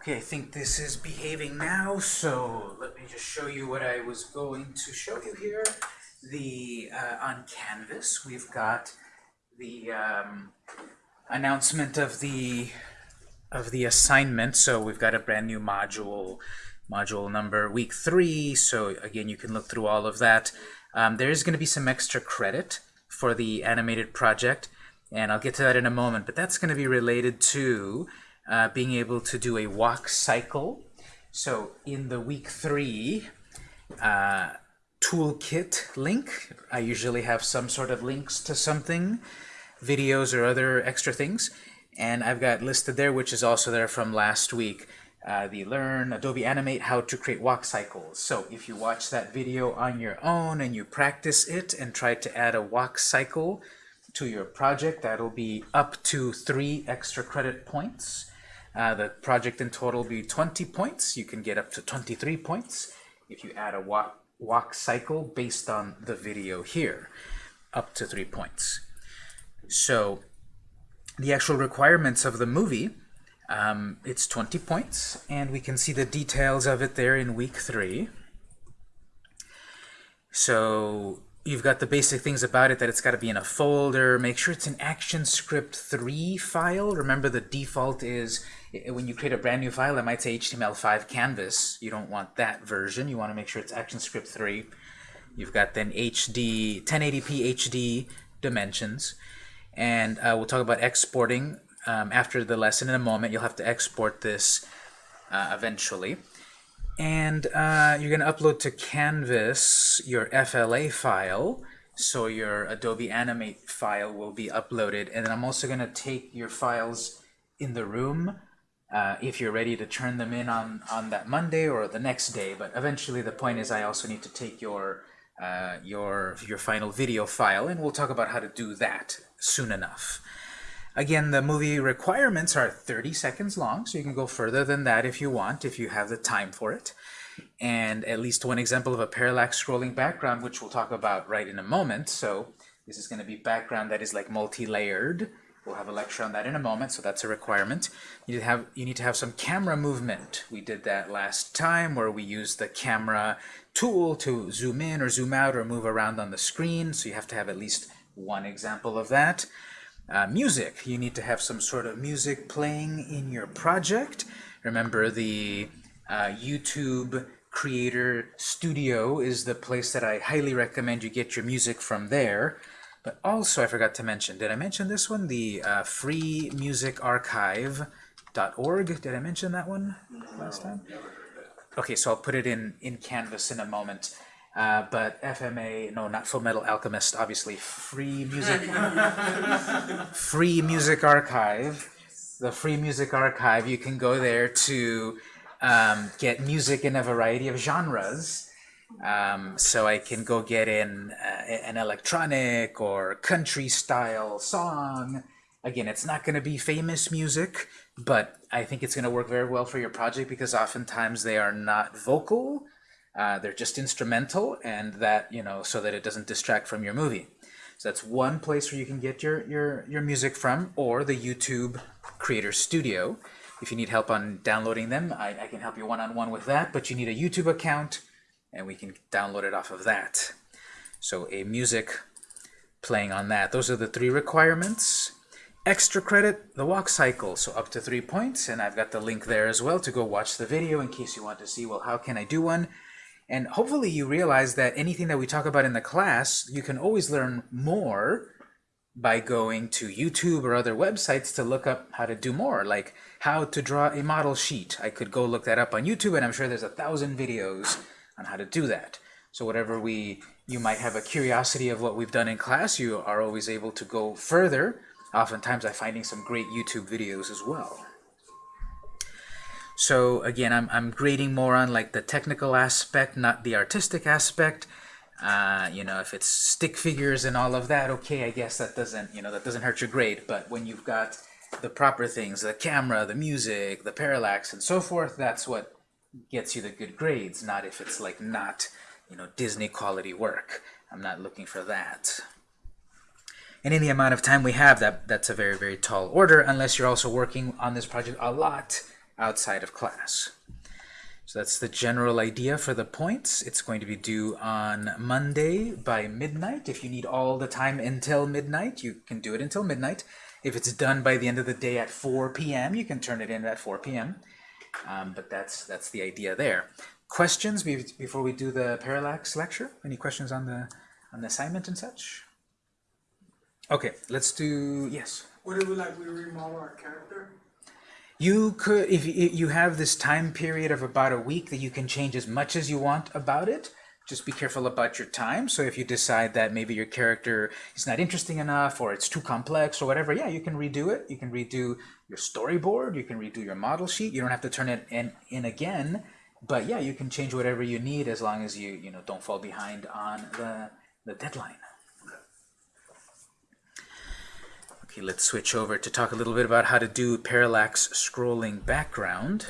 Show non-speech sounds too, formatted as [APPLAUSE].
Okay, I think this is behaving now, so let me just show you what I was going to show you here. The uh, On Canvas, we've got the um, announcement of the of the assignment. So we've got a brand new module, module number week three. So again, you can look through all of that. Um, there is going to be some extra credit for the animated project, and I'll get to that in a moment. But that's going to be related to uh, being able to do a walk cycle. So in the week three uh, toolkit link, I usually have some sort of links to something, videos or other extra things. And I've got listed there, which is also there from last week, uh, the Learn Adobe Animate How to Create Walk Cycles. So if you watch that video on your own and you practice it and try to add a walk cycle to your project, that'll be up to three extra credit points. Uh, the project in total will be 20 points. You can get up to 23 points if you add a walk, walk cycle based on the video here, up to three points. So the actual requirements of the movie, um, it's 20 points, and we can see the details of it there in week three. So you've got the basic things about it, that it's got to be in a folder. Make sure it's an ActionScript 3 file. Remember the default is when you create a brand new file, it might say HTML5 canvas. You don't want that version. You want to make sure it's ActionScript 3. You've got then HD, 1080p HD dimensions. And uh, we'll talk about exporting um, after the lesson in a moment. You'll have to export this uh, eventually. And uh, you're going to upload to Canvas your FLA file. So your Adobe Animate file will be uploaded. And then I'm also going to take your files in the room uh, if you're ready to turn them in on, on that Monday or the next day. But eventually the point is I also need to take your, uh, your, your final video file, and we'll talk about how to do that soon enough. Again, the movie requirements are 30 seconds long, so you can go further than that if you want, if you have the time for it. And at least one example of a parallax scrolling background, which we'll talk about right in a moment. So this is going to be background that is like multi-layered. We'll have a lecture on that in a moment, so that's a requirement. You need, to have, you need to have some camera movement. We did that last time where we used the camera tool to zoom in or zoom out or move around on the screen, so you have to have at least one example of that. Uh, music, you need to have some sort of music playing in your project. Remember the uh, YouTube Creator Studio is the place that I highly recommend you get your music from there. But also, I forgot to mention, did I mention this one? The uh, freemusicarchive.org. Did I mention that one last time? Okay, so I'll put it in, in Canvas in a moment. Uh, but FMA, no, not Full Metal Alchemist, obviously. Free Music, [LAUGHS] Free Music Archive. The Free Music Archive, you can go there to um, get music in a variety of genres. Um, so I can go get in uh, an electronic or country style song. Again, it's not going to be famous music, but I think it's going to work very well for your project because oftentimes they are not vocal. Uh, they're just instrumental and that, you know, so that it doesn't distract from your movie. So that's one place where you can get your, your, your music from or the YouTube Creator Studio. If you need help on downloading them, I, I can help you one-on-one -on -one with that, but you need a YouTube account and we can download it off of that. So a music playing on that. Those are the three requirements. Extra credit, the walk cycle, so up to three points, and I've got the link there as well to go watch the video in case you want to see, well, how can I do one? And hopefully you realize that anything that we talk about in the class, you can always learn more by going to YouTube or other websites to look up how to do more, like how to draw a model sheet. I could go look that up on YouTube, and I'm sure there's a thousand videos on how to do that. So whatever we, you might have a curiosity of what we've done in class, you are always able to go further. Oftentimes I'm finding some great YouTube videos as well. So again, I'm, I'm grading more on like the technical aspect, not the artistic aspect. Uh, you know, if it's stick figures and all of that, okay, I guess that doesn't, you know, that doesn't hurt your grade. But when you've got the proper things, the camera, the music, the parallax, and so forth, that's what gets you the good grades, not if it's like not, you know, Disney quality work. I'm not looking for that. And in the amount of time we have, that that's a very, very tall order, unless you're also working on this project a lot outside of class. So that's the general idea for the points. It's going to be due on Monday by midnight. If you need all the time until midnight, you can do it until midnight. If it's done by the end of the day at 4 p.m., you can turn it in at 4 p.m. Um, but that's that's the idea there. Questions before we do the parallax lecture? Any questions on the on the assignment and such? Okay, let's do yes. What if we like we remodel our character? You could, if you, have this time period of about a week that you can change as much as you want about it, just be careful about your time. So if you decide that maybe your character is not interesting enough or it's too complex or whatever, yeah, you can redo it. You can redo your storyboard, you can redo your model sheet. You don't have to turn it in, in again, but yeah, you can change whatever you need as long as you, you know, don't fall behind on the, the deadline. Okay, let's switch over to talk a little bit about how to do parallax scrolling background.